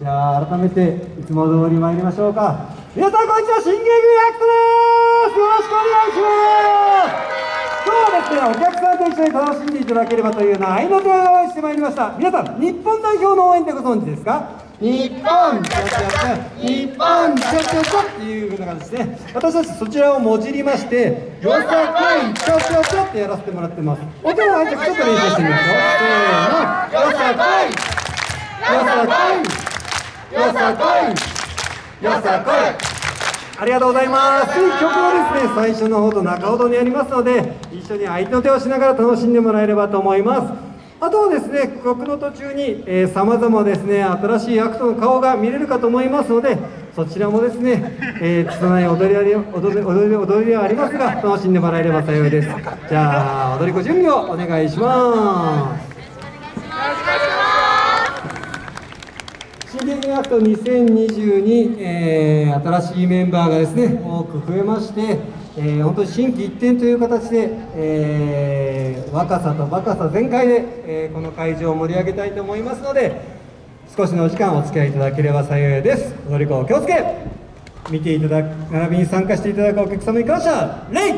じゃあ改めていつも通り参りましょうか。皆さんこんにちは新芸組アクトです。よろしくお願いします。今日はです。ねお客さんと一緒に楽しんでいただければというような合いの手を用意してまいりました。皆さん日本代表の応援ってご存知ですか？日本ちゃちゃちゃ日本ちゃちゃちゃっていうふうな形で私たちそちらをもじりましてよさこいちゃちゃちゃってやらせてもらってますお手の挨拶ちょっと練習してみましょうせーのよさこいよさこよさこいよさこい。ありがとうございます。曲はですね最初の方と中ほどにありますので一緒に合いの手をしながら楽しんでもらえればと思います。あとはですね曲の途中にさまざまですね新しいアクトの顔が見れるかと思いますのでそちらもですね、えー、拙い踊りあり踊り踊り踊りはありますが楽しんでもらえれば幸いです。じゃあ踊り子準備をお願いしますアクト2022、えー、新しいメンバーがですね多く増えまして、えー、本当に心機一転という形で、えー、若さと若さ全開で、えー、この会場を盛り上げたいと思いますので少しのお時間お付き合いいただければ幸いです。踊り子お気をつけ見ていただく並びに参加していただくお客様に感謝礼よ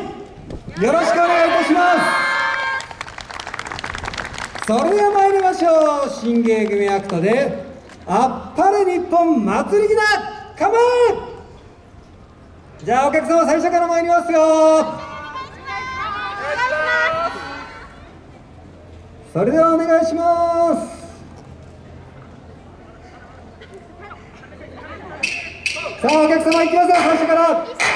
ろしくお願いいたします。それでは参りましょう。新芸組アクトであっぱれ日本祭り木だ構えじゃあお客様最初から参りますよ。それではお願いします。さあお客様いきますよ最初から。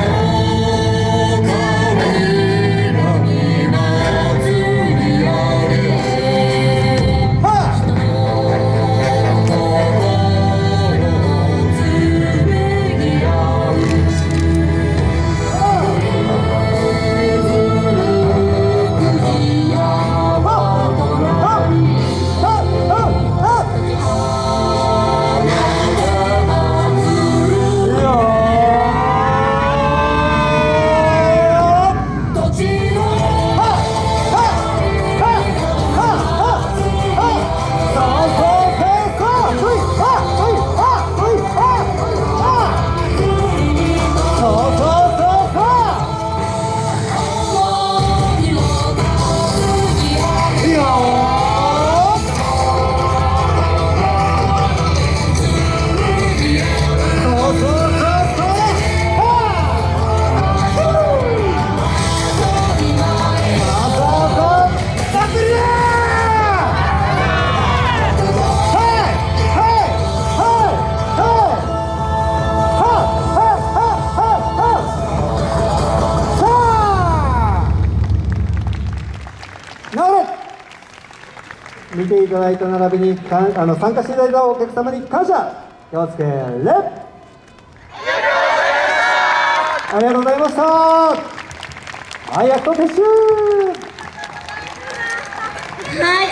Yeah. 見ていただいた並びにかんあの参加していただいたお客様に感謝。気をつけレありがとうございました。はい、やっと撤収。はい。